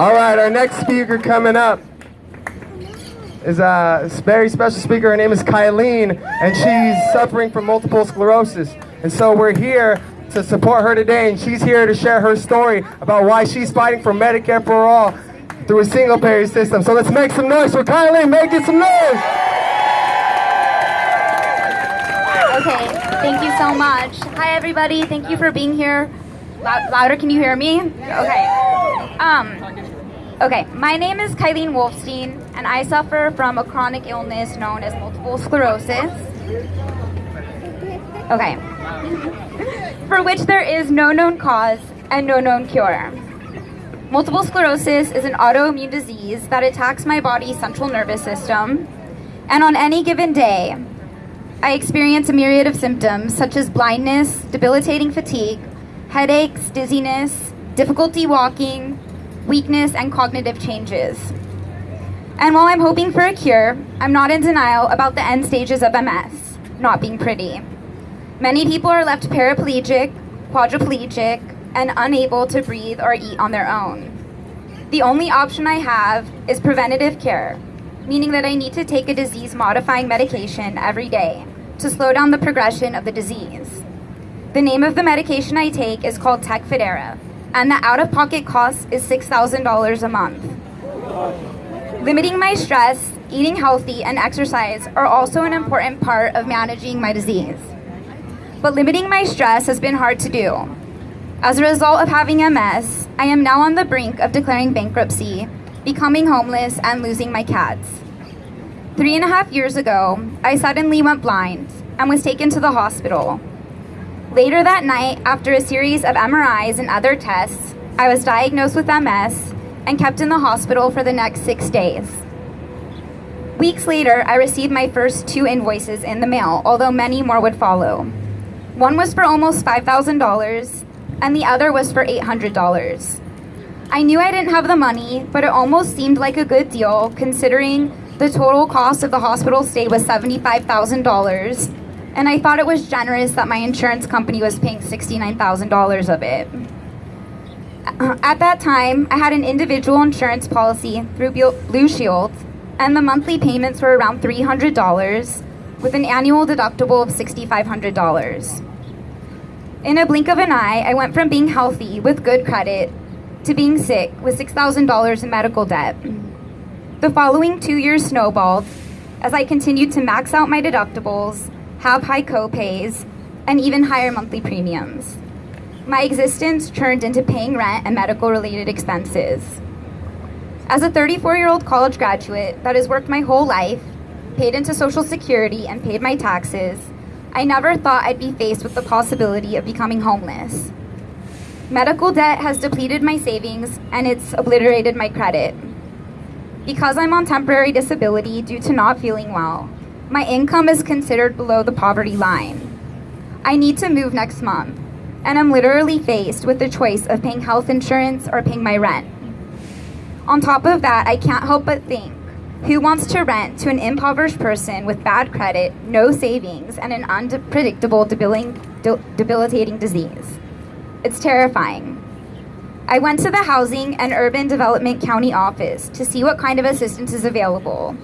All right, our next speaker coming up is a very special speaker. Her name is Kylene, and she's suffering from multiple sclerosis. And so we're here to support her today, and she's here to share her story about why she's fighting for Medicare for all through a single-payer system. So let's make some noise for Kylene. Make it some noise. Okay, thank you so much. Hi, everybody. Thank you for being here. Loud, louder, can you hear me? Okay. Um, okay, my name is Kylene Wolfstein, and I suffer from a chronic illness known as multiple sclerosis. Okay. For which there is no known cause and no known cure. Multiple sclerosis is an autoimmune disease that attacks my body's central nervous system, and on any given day, I experience a myriad of symptoms such as blindness, debilitating fatigue, headaches, dizziness, difficulty walking, weakness, and cognitive changes. And while I'm hoping for a cure, I'm not in denial about the end stages of MS not being pretty. Many people are left paraplegic, quadriplegic, and unable to breathe or eat on their own. The only option I have is preventative care, meaning that I need to take a disease modifying medication every day to slow down the progression of the disease. The name of the medication I take is called Tecfidera, and the out-of-pocket cost is $6,000 a month. Limiting my stress, eating healthy, and exercise are also an important part of managing my disease. But limiting my stress has been hard to do. As a result of having MS, I am now on the brink of declaring bankruptcy, becoming homeless, and losing my cats. Three and a half years ago, I suddenly went blind and was taken to the hospital. Later that night, after a series of MRIs and other tests, I was diagnosed with MS and kept in the hospital for the next six days. Weeks later, I received my first two invoices in the mail, although many more would follow. One was for almost $5,000, and the other was for $800. I knew I didn't have the money, but it almost seemed like a good deal considering the total cost of the hospital stay was $75,000, and I thought it was generous that my insurance company was paying $69,000 of it. Uh, at that time, I had an individual insurance policy through Blue Shield, and the monthly payments were around $300 with an annual deductible of $6,500. In a blink of an eye, I went from being healthy with good credit to being sick with $6,000 in medical debt. The following two years snowballed as I continued to max out my deductibles, have high co-pays, and even higher monthly premiums. My existence turned into paying rent and medical related expenses. As a 34 year old college graduate that has worked my whole life, paid into Social Security, and paid my taxes, I never thought I'd be faced with the possibility of becoming homeless. Medical debt has depleted my savings and it's obliterated my credit. Because I'm on temporary disability due to not feeling well, my income is considered below the poverty line. I need to move next month, and I'm literally faced with the choice of paying health insurance or paying my rent. On top of that, I can't help but think who wants to rent to an impoverished person with bad credit, no savings, and an unpredictable debilitating disease? It's terrifying. I went to the Housing and Urban Development County office to see what kind of assistance is available.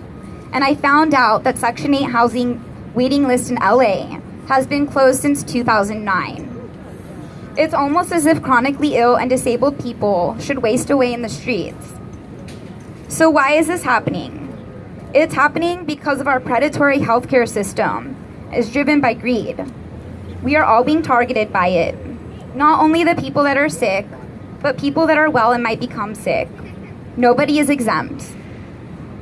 And I found out that Section 8 housing waiting list in LA has been closed since 2009. It's almost as if chronically ill and disabled people should waste away in the streets. So why is this happening? It's happening because of our predatory healthcare system is driven by greed. We are all being targeted by it. Not only the people that are sick, but people that are well and might become sick. Nobody is exempt.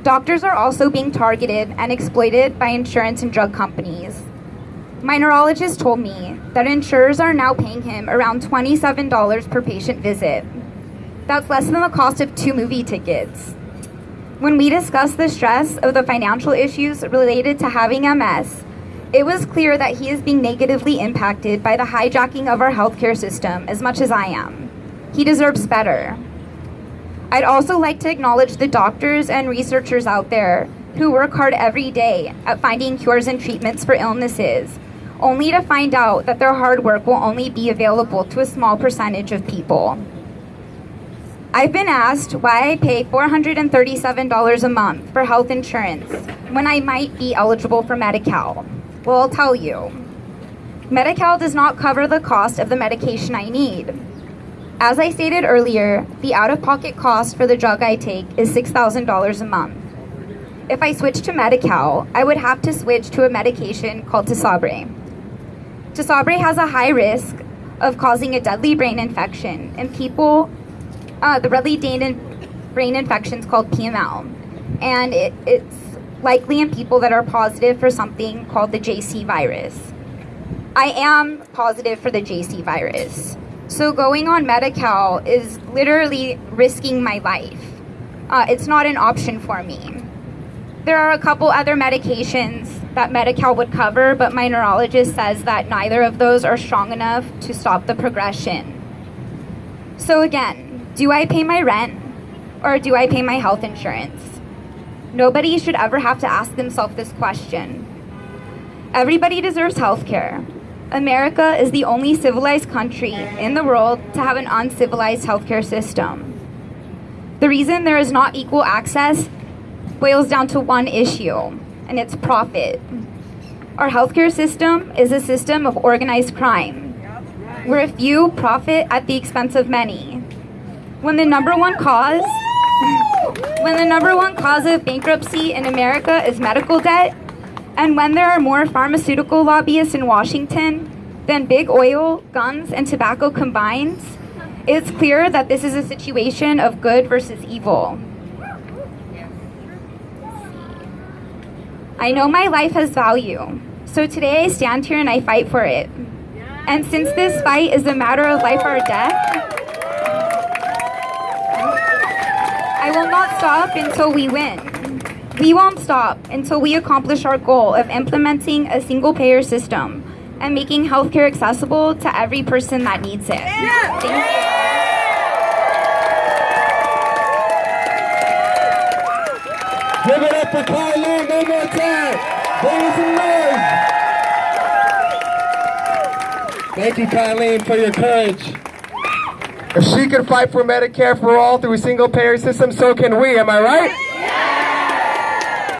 Doctors are also being targeted and exploited by insurance and drug companies. My neurologist told me that insurers are now paying him around $27 per patient visit. That's less than the cost of two movie tickets. When we discussed the stress of the financial issues related to having MS, it was clear that he is being negatively impacted by the hijacking of our healthcare system as much as I am. He deserves better. I'd also like to acknowledge the doctors and researchers out there who work hard every day at finding cures and treatments for illnesses, only to find out that their hard work will only be available to a small percentage of people. I've been asked why I pay $437 a month for health insurance when I might be eligible for Medi-Cal. Well, I'll tell you. Medi-Cal does not cover the cost of the medication I need. As I stated earlier, the out-of-pocket cost for the drug I take is $6,000 a month. If I switch to Medi-Cal, I would have to switch to a medication called Tysabri. Tysabri has a high risk of causing a deadly brain infection in people, uh, the deadly brain infection is called PML, and it, it's likely in people that are positive for something called the JC virus. I am positive for the JC virus. So going on Medi-Cal is literally risking my life. Uh, it's not an option for me. There are a couple other medications that Medi-Cal would cover, but my neurologist says that neither of those are strong enough to stop the progression. So again, do I pay my rent or do I pay my health insurance? Nobody should ever have to ask themselves this question. Everybody deserves health care. America is the only civilized country in the world to have an uncivilized healthcare system. The reason there is not equal access boils down to one issue, and it's profit. Our healthcare system is a system of organized crime, where a few profit at the expense of many. When the number one cause when the number one cause of bankruptcy in America is medical debt, and when there are more pharmaceutical lobbyists in Washington than big oil, guns, and tobacco combined, it's clear that this is a situation of good versus evil. I know my life has value, so today I stand here and I fight for it. And since this fight is a matter of life or death, I will not stop until we win. We won't stop until we accomplish our goal of implementing a single payer system and making healthcare accessible to every person that needs it. Thank you. Give it up for Carlene one more time. Bring some noise. Thank you, Colleen, for your courage. If she can fight for Medicare for all through a single payer system, so can we. Am I right?